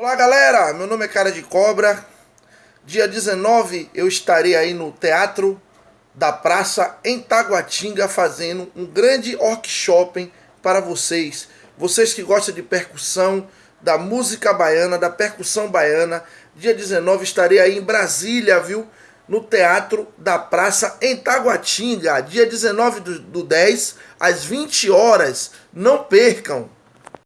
Olá galera, meu nome é Cara de Cobra. Dia 19 eu estarei aí no Teatro da Praça em Taguatinga fazendo um grande workshop para vocês. Vocês que gostam de percussão, da música baiana, da percussão baiana. Dia 19 estarei aí em Brasília, viu? No Teatro da Praça em Taguatinga. Dia 19 do, do 10, às 20 horas. Não percam!